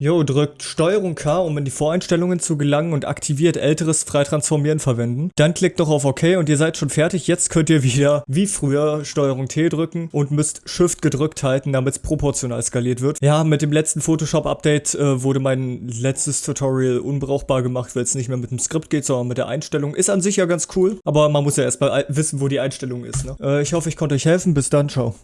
Jo, drückt Steuerung K, um in die Voreinstellungen zu gelangen und aktiviert älteres Freitransformieren verwenden. Dann klickt noch auf OK und ihr seid schon fertig. Jetzt könnt ihr wieder wie früher Steuerung T drücken und müsst Shift gedrückt halten, damit es proportional skaliert wird. Ja, mit dem letzten Photoshop-Update äh, wurde mein letztes Tutorial unbrauchbar gemacht, weil es nicht mehr mit dem Skript geht, sondern mit der Einstellung. Ist an sich ja ganz cool, aber man muss ja erstmal wissen, wo die Einstellung ist. Ne? Äh, ich hoffe, ich konnte euch helfen. Bis dann, ciao.